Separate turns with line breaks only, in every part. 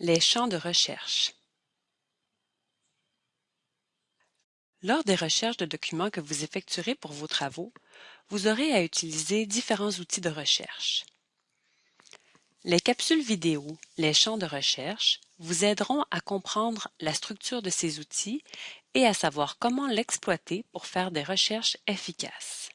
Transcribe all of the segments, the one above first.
Les champs de recherche. Lors des recherches de documents que vous effectuerez pour vos travaux, vous aurez à utiliser différents outils de recherche. Les capsules vidéo, les champs de recherche, vous aideront à comprendre la structure de ces outils et à savoir comment l'exploiter pour faire des recherches efficaces.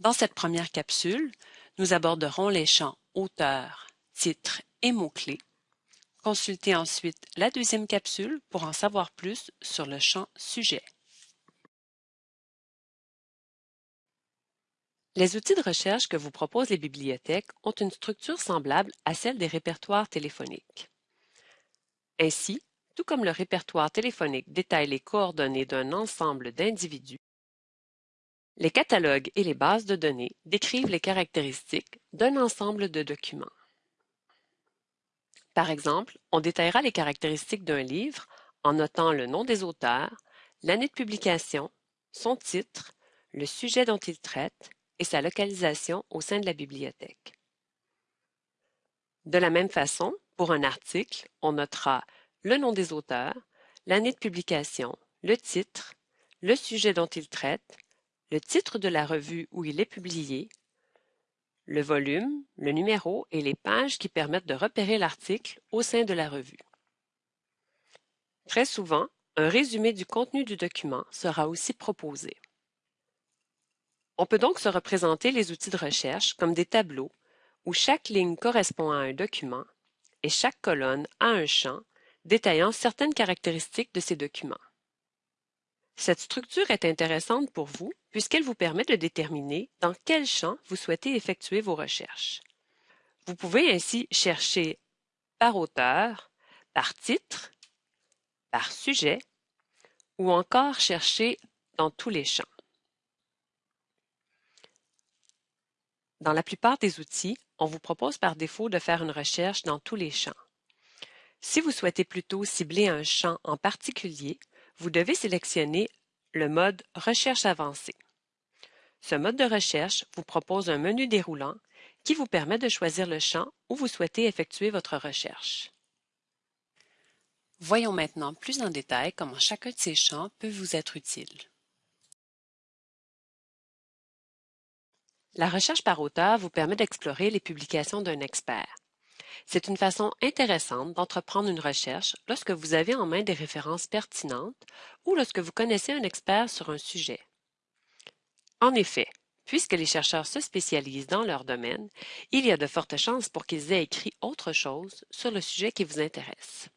Dans cette première capsule, nous aborderons les champs auteur, titre et mots-clés. Consultez ensuite la deuxième capsule pour en savoir plus sur le champ sujet. Les outils de recherche que vous proposent les bibliothèques ont une structure semblable à celle des répertoires téléphoniques. Ainsi, tout comme le répertoire téléphonique détaille les coordonnées d'un ensemble d'individus, les catalogues et les bases de données décrivent les caractéristiques d'un ensemble de documents. Par exemple, on détaillera les caractéristiques d'un livre en notant le nom des auteurs, l'année de publication, son titre, le sujet dont il traite et sa localisation au sein de la bibliothèque. De la même façon, pour un article, on notera le nom des auteurs, l'année de publication, le titre, le sujet dont il traite, le titre de la revue où il est publié, le volume, le numéro et les pages qui permettent de repérer l'article au sein de la revue. Très souvent, un résumé du contenu du document sera aussi proposé. On peut donc se représenter les outils de recherche comme des tableaux où chaque ligne correspond à un document et chaque colonne a un champ détaillant certaines caractéristiques de ces documents. Cette structure est intéressante pour vous puisqu'elle vous permet de déterminer dans quel champ vous souhaitez effectuer vos recherches. Vous pouvez ainsi chercher par auteur, par titre, par sujet ou encore chercher dans tous les champs. Dans la plupart des outils, on vous propose par défaut de faire une recherche dans tous les champs. Si vous souhaitez plutôt cibler un champ en particulier, vous devez sélectionner le mode Recherche avancée. Ce mode de recherche vous propose un menu déroulant qui vous permet de choisir le champ où vous souhaitez effectuer votre recherche. Voyons maintenant plus en détail comment chacun de ces champs peut vous être utile. La recherche par auteur vous permet d'explorer les publications d'un expert. C'est une façon intéressante d'entreprendre une recherche lorsque vous avez en main des références pertinentes ou lorsque vous connaissez un expert sur un sujet. En effet, puisque les chercheurs se spécialisent dans leur domaine, il y a de fortes chances pour qu'ils aient écrit autre chose sur le sujet qui vous intéresse.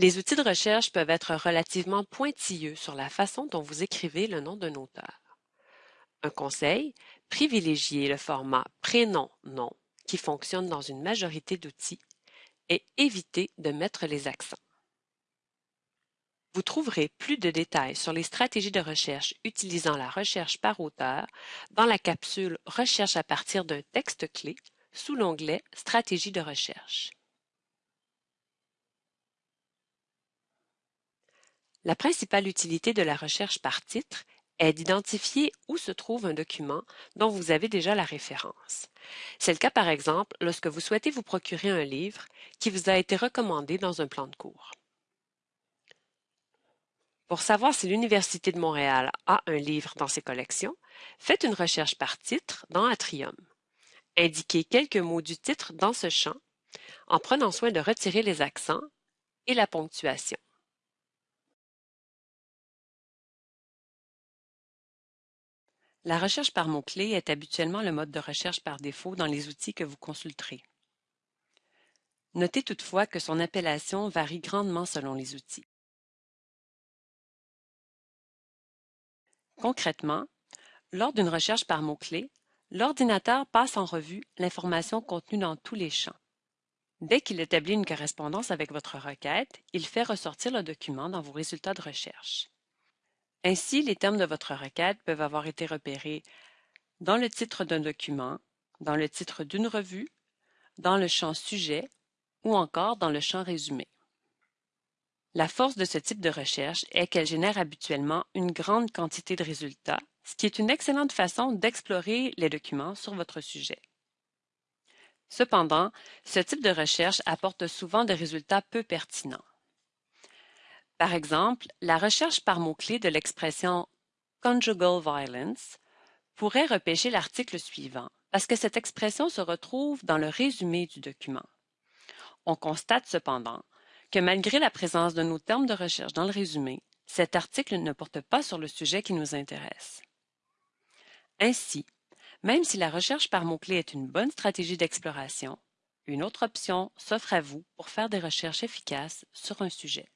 Les outils de recherche peuvent être relativement pointilleux sur la façon dont vous écrivez le nom d'un auteur. Un conseil, privilégiez le format prénom-nom qui fonctionne dans une majorité d'outils et évitez de mettre les accents. Vous trouverez plus de détails sur les stratégies de recherche utilisant la recherche par auteur dans la capsule Recherche à partir d'un texte clé sous l'onglet Stratégie de recherche. La principale utilité de la recherche par titre est d'identifier où se trouve un document dont vous avez déjà la référence. C'est le cas par exemple lorsque vous souhaitez vous procurer un livre qui vous a été recommandé dans un plan de cours. Pour savoir si l'Université de Montréal a un livre dans ses collections, faites une recherche par titre dans Atrium. Indiquez quelques mots du titre dans ce champ en prenant soin de retirer les accents et la ponctuation. La recherche par mots-clés est habituellement le mode de recherche par défaut dans les outils que vous consulterez. Notez toutefois que son appellation varie grandement selon les outils. Concrètement, lors d'une recherche par mots-clés, l'ordinateur passe en revue l'information contenue dans tous les champs. Dès qu'il établit une correspondance avec votre requête, il fait ressortir le document dans vos résultats de recherche. Ainsi, les termes de votre requête peuvent avoir été repérés dans le titre d'un document, dans le titre d'une revue, dans le champ Sujet ou encore dans le champ Résumé. La force de ce type de recherche est qu'elle génère habituellement une grande quantité de résultats, ce qui est une excellente façon d'explorer les documents sur votre sujet. Cependant, ce type de recherche apporte souvent des résultats peu pertinents. Par exemple, la recherche par mots-clés de l'expression conjugal violence pourrait repêcher l'article suivant, parce que cette expression se retrouve dans le résumé du document. On constate cependant que malgré la présence de nos termes de recherche dans le résumé, cet article ne porte pas sur le sujet qui nous intéresse. Ainsi, même si la recherche par mots-clés est une bonne stratégie d'exploration, une autre option s'offre à vous pour faire des recherches efficaces sur un sujet.